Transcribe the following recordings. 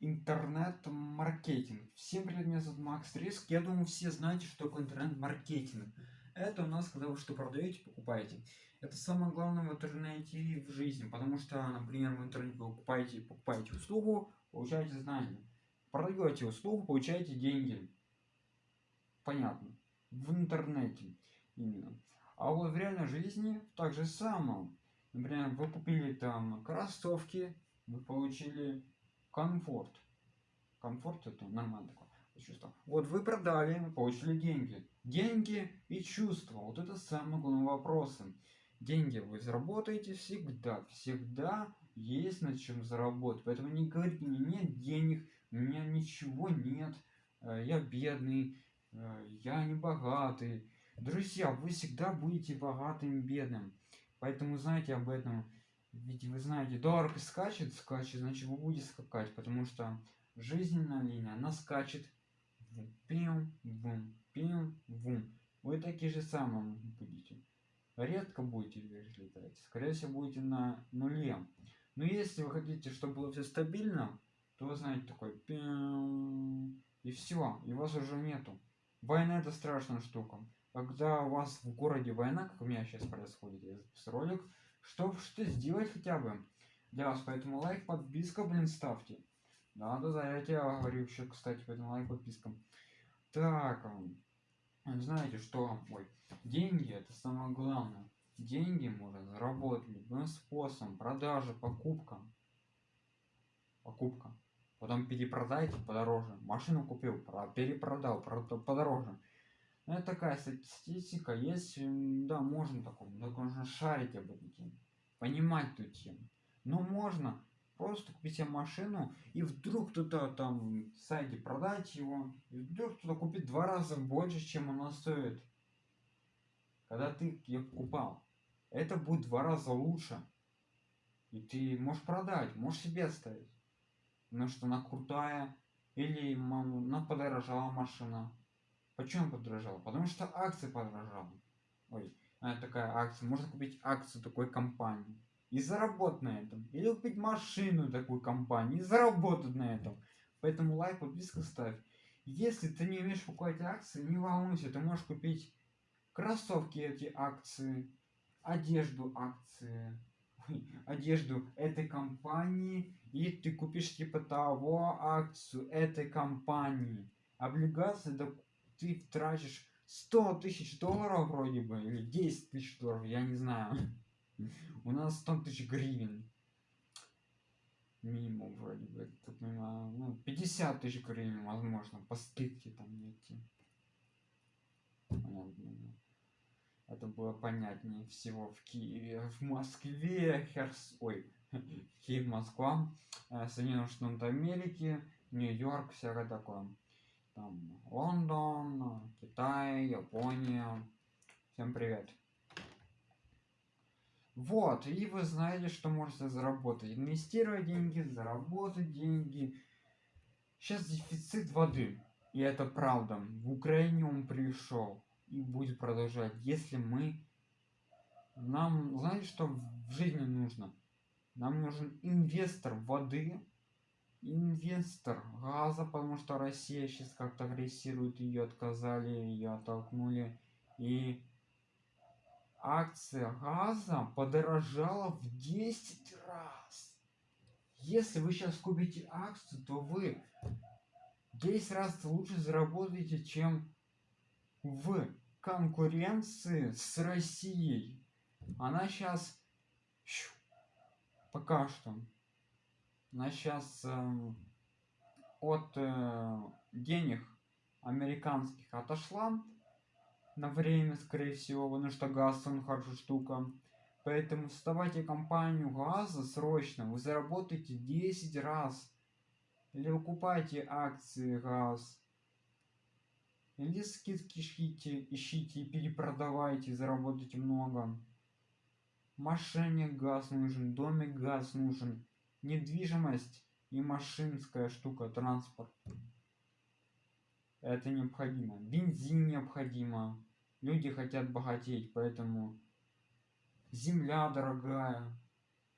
интернет-маркетинг. Всем привет, меня зовут Макс Риск. Я думаю, все знаете, что такое интернет-маркетинг. Это у нас, когда вы что продаете, покупаете. Это самое главное в интернете в жизни, потому что, например, в интернете вы покупаете, покупаете услугу, получаете знания. Продаете услугу, получаете деньги. Понятно. В интернете именно. А вот в реальной жизни так же самое. Например, вы купили там кроссовки, вы получили комфорт. Комфорт это нормально такое чувство. Вот вы продали, получили деньги. Деньги и чувства. Вот это самые главные вопросы. Деньги вы заработаете всегда. Всегда есть над чем заработать. Поэтому не говорите мне, нет денег, у меня ничего нет, э, я бедный, э, я не богатый. Друзья, вы всегда будете богатым, бедным. Поэтому знайте об этом. Ведь вы знаете, доллар скачет, скачет, значит вы будете скакать, потому что жизненная линия, она скачет. Пим, вум, пим, вум. Вы такие же самые будете. Редко будете вверх летать. Скорее всего, будете на нуле. Но если вы хотите, чтобы было все стабильно, то вы знаете такой пим, и все, и вас уже нету. Война это страшная штука. Когда у вас в городе война, как у меня сейчас происходит, я записал ролик, чтобы что сделать хотя бы для вас. Поэтому лайк, подписка, блин, ставьте. Да, да, да, я тебе говорю еще, кстати, поэтому лайк, подписка. Так, знаете что, ой, деньги это самое главное. Деньги можно заработать любым способом, продажа, покупка. Покупка. Потом перепродайте подороже. Машину купил, перепродал, подороже. Ну, это такая статистика, есть, да, можно такое, только нужно шарить об этой теме, понимать ту тему. Но можно просто купить себе машину, и вдруг кто-то там в сайте продать его, и вдруг кто-то купит два раза больше, чем она стоит. Когда ты ее покупал. Это будет два раза лучше. И ты можешь продать, можешь себе оставить. Потому что она крутая, или она подорожала машина Почему подорожала? Потому что акции подорожала. Ой, это такая акция. Можно купить акцию такой компании и заработать на этом. Или купить машину такой компании и заработать на этом. Поэтому лайк, подписка ставь. Если ты не умеешь покупать акции, не волнуйся, ты можешь купить кроссовки эти акции, одежду акции, одежду этой компании, и ты купишь типа того акцию этой компании. Облигации ты тратишь 100 тысяч долларов вроде бы, или 10 тысяч долларов, я не знаю. У нас 100 тысяч гривен. Минимум вроде бы, как ну, 50 тысяч гривен, возможно, по скидке там найти. Это было понятнее всего в Киеве, в Москве, Херс... Ой, Киев, Москва, э, Соединенные Штаты Америки, Нью-Йорк, всякое такое там Лондон, Китай, Япония. Всем привет. Вот, и вы знаете, что можете заработать. Инвестировать деньги, заработать деньги. Сейчас дефицит воды. И это правда. В Украине он пришел и будет продолжать. Если мы... Нам, знаете, что в жизни нужно? Нам нужен инвестор воды, инвестор газа, потому что Россия сейчас как-то агрессирует, ее отказали, ее оттолкнули. И акция газа подорожала в 10 раз. Если вы сейчас купите акцию, то вы 10 раз лучше заработаете, чем в конкуренции с Россией. Она сейчас пока что она сейчас э, от э, денег американских отошла на время, скорее всего, потому что газ он хорошая штука. Поэтому вставайте компанию газа срочно, вы заработаете 10 раз. Или выкупайте акции газ. Или скидки ищите, ищите и перепродавайте, заработайте много. Машине газ нужен, домик газ нужен недвижимость и машинская штука, транспорт. Это необходимо. Бензин необходимо. Люди хотят богатеть, поэтому земля дорогая.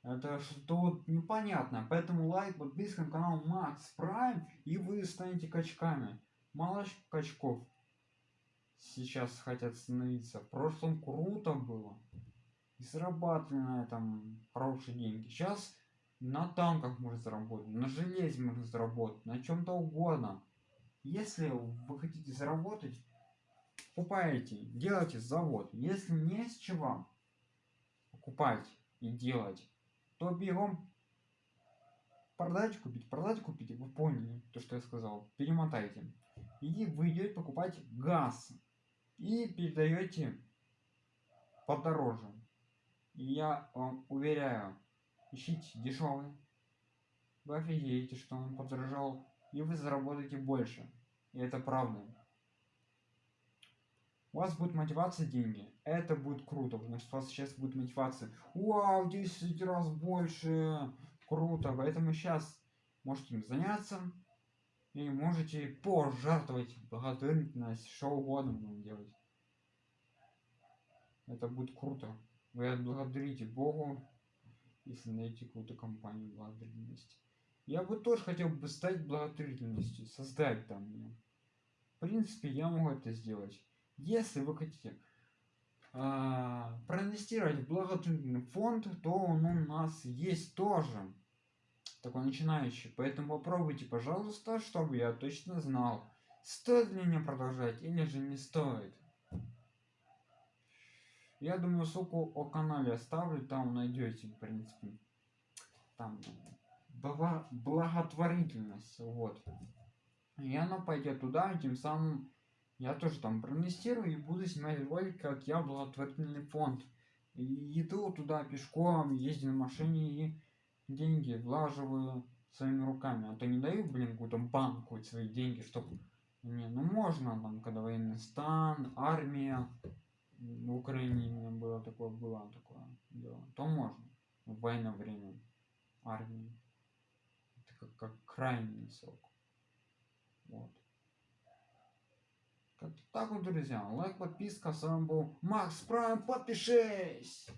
Это что-то непонятно. Поэтому лайк, подписка на канал Макс Прайм, и вы станете качками. Мало качков сейчас хотят становиться. В прошлом круто было. И зарабатывали на этом хорошие деньги. Сейчас на танках можно заработать, на железе можно заработать, на чем-то угодно. Если вы хотите заработать, покупаете, делайте завод. Если не с чего покупать и делать, то бегом продать купить, продать купить, вы поняли то, что я сказал, перемотайте. И вы идете покупать газ и передаете подороже. И я вам уверяю, ищите дешевый, вы офигеете, что он подорожал, и вы заработаете больше. И это правда. У вас будет мотивация деньги. Это будет круто, что у вас сейчас будет мотивация. Вау, 10 раз больше. Круто. Поэтому сейчас можете им заняться. И можете пожертвовать благотворительность, что угодно будем делать. Это будет круто. Вы отблагодарите Богу, если найти какую-то компанию благотворительности. Я бы тоже хотел бы стать благотворительностью, создать там ее. В принципе, я могу это сделать. Если вы хотите а, проинвестировать в благотворительный фонд, то он у нас есть тоже. Такой начинающий. Поэтому попробуйте, пожалуйста, чтобы я точно знал, стоит ли мне продолжать или же не стоит. Я думаю, ссылку о канале оставлю, там найдете, в принципе. Там благотворительность, вот. И она пойдет туда, и тем самым я тоже там проинвестирую и буду снимать ролик, как я благотворительный фонд. И иду туда пешком, езжу на машине и деньги влаживаю своими руками. А то не даю, блин, какую-то банку свои деньги, чтобы... Не, ну можно там, когда военный стан, армия, в Украине у меня было такое, было такое дело, то можно в военное время армии. Это как, как крайний срок. Вот. Как так вот, друзья. Лайк, подписка. С вами был Макс Прайм. Подпишись!